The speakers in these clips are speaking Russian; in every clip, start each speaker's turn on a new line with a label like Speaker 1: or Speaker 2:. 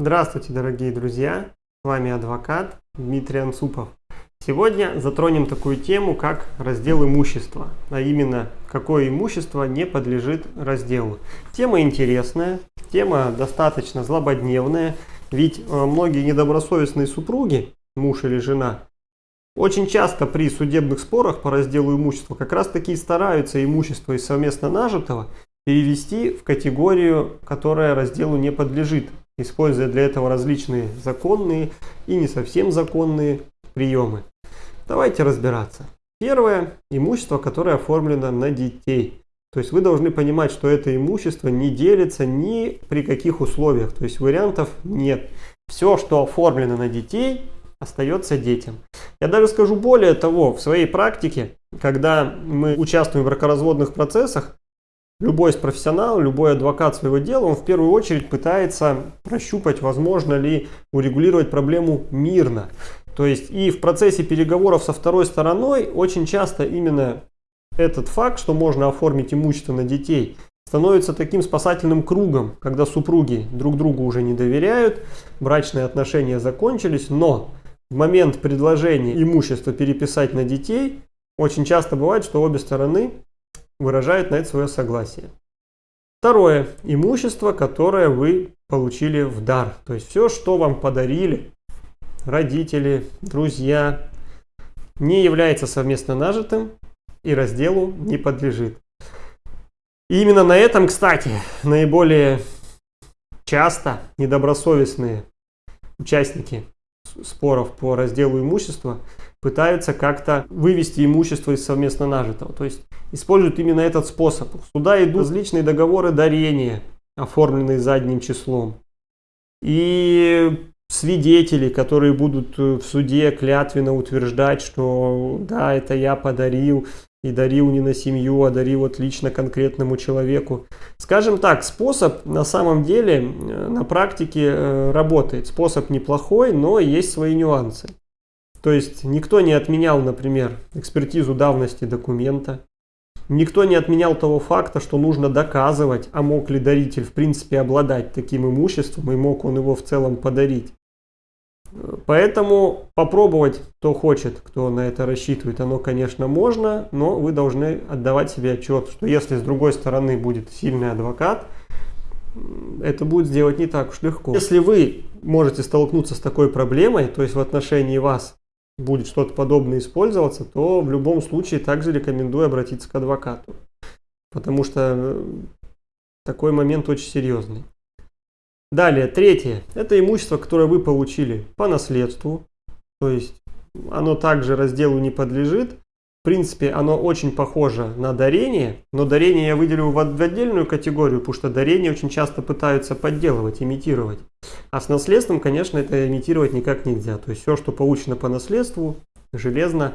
Speaker 1: Здравствуйте, дорогие друзья! С вами адвокат Дмитрий Анцупов. Сегодня затронем такую тему, как раздел имущества, а именно, какое имущество не подлежит разделу. Тема интересная, тема достаточно злободневная, ведь э, многие недобросовестные супруги, муж или жена, очень часто при судебных спорах по разделу имущества как раз таки стараются имущество из совместно нажитого перевести в категорию, которая разделу не подлежит, используя для этого различные законные и не совсем законные приемы. Давайте разбираться. Первое – имущество, которое оформлено на детей. То есть вы должны понимать, что это имущество не делится ни при каких условиях. То есть вариантов нет. Все, что оформлено на детей, остается детям. Я даже скажу более того, в своей практике, когда мы участвуем в бракоразводных процессах, любой из профессионалов, любой адвокат своего дела, он в первую очередь пытается прощупать, возможно ли урегулировать проблему мирно. То есть и в процессе переговоров со второй стороной очень часто именно этот факт, что можно оформить имущество на детей, становится таким спасательным кругом, когда супруги друг другу уже не доверяют, брачные отношения закончились, но в момент предложения имущества переписать на детей, очень часто бывает, что обе стороны выражают на это свое согласие. Второе. Имущество, которое вы получили в дар. То есть все, что вам подарили, родители, друзья, не является совместно нажитым и разделу не подлежит. И именно на этом, кстати, наиболее часто недобросовестные участники споров по разделу имущества пытаются как-то вывести имущество из совместно нажитого. То есть используют именно этот способ. Сюда идут различные договоры дарения, оформленные задним числом. И свидетели, которые будут э, в суде клятвенно утверждать, что да, это я подарил, и дарил не на семью, а дарил вот лично конкретному человеку. Скажем так, способ на самом деле э, на практике э, работает. Способ неплохой, но есть свои нюансы. То есть никто не отменял, например, экспертизу давности документа. Никто не отменял того факта, что нужно доказывать, а мог ли даритель в принципе обладать таким имуществом и мог он его в целом подарить. Поэтому попробовать, кто хочет, кто на это рассчитывает, оно, конечно, можно, но вы должны отдавать себе отчет, что если с другой стороны будет сильный адвокат, это будет сделать не так уж легко. Если вы можете столкнуться с такой проблемой, то есть в отношении вас будет что-то подобное использоваться, то в любом случае также рекомендую обратиться к адвокату. Потому что такой момент очень серьезный. Далее, третье. Это имущество, которое вы получили по наследству. То есть оно также разделу не подлежит. В принципе, оно очень похоже на дарение, но дарение я выделю в отдельную категорию, потому что дарение очень часто пытаются подделывать, имитировать. А с наследством, конечно, это имитировать никак нельзя. То есть все, что получено по наследству, железно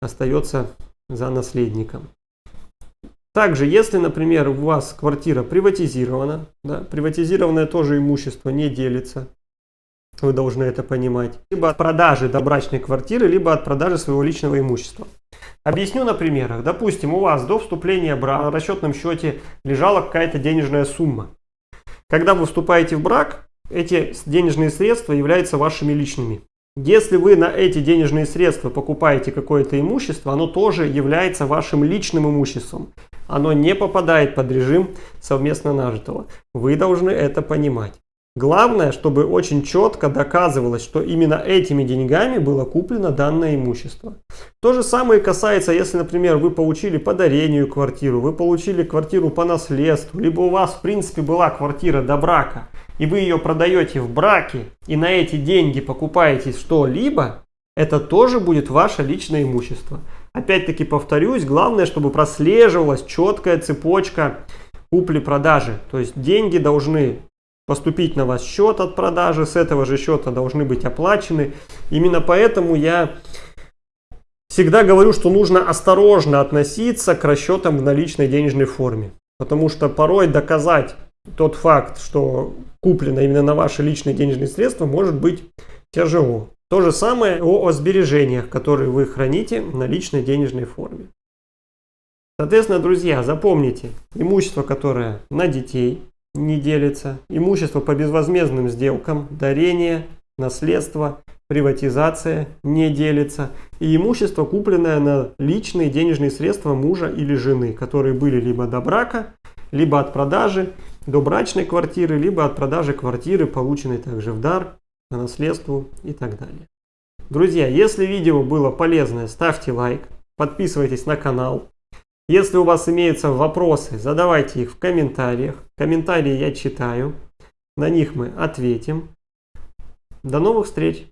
Speaker 1: остается за наследником. Также, если, например, у вас квартира приватизирована, да, приватизированное тоже имущество не делится, вы должны это понимать, либо от продажи добрачной квартиры, либо от продажи своего личного имущества. Объясню на примерах. Допустим, у вас до вступления брак на расчетном счете лежала какая-то денежная сумма. Когда вы вступаете в брак, эти денежные средства являются вашими личными. Если вы на эти денежные средства покупаете какое-то имущество, оно тоже является вашим личным имуществом. Оно не попадает под режим совместно нажитого. Вы должны это понимать. Главное, чтобы очень четко доказывалось, что именно этими деньгами было куплено данное имущество. То же самое касается, если, например, вы получили по дарению квартиру, вы получили квартиру по наследству, либо у вас, в принципе, была квартира до брака, и вы ее продаете в браке, и на эти деньги покупаете что-либо, это тоже будет ваше личное имущество. Опять-таки повторюсь, главное, чтобы прослеживалась четкая цепочка купли-продажи. То есть деньги должны поступить на вас счет от продажи, с этого же счета должны быть оплачены. Именно поэтому я всегда говорю, что нужно осторожно относиться к расчетам в наличной денежной форме. Потому что порой доказать тот факт, что куплено именно на ваши личные денежные средства, может быть тяжело. То же самое о, о сбережениях, которые вы храните на личной денежной форме. Соответственно, друзья, запомните, имущество, которое на детей, не делится. Имущество по безвозмездным сделкам, дарение, наследство, приватизация не делится. И имущество, купленное на личные денежные средства мужа или жены, которые были либо до брака, либо от продажи до брачной квартиры, либо от продажи квартиры, полученной также в дар, по наследству и так далее. Друзья, если видео было полезное, ставьте лайк, подписывайтесь на канал. Если у вас имеются вопросы, задавайте их в комментариях. Комментарии я читаю, на них мы ответим. До новых встреч!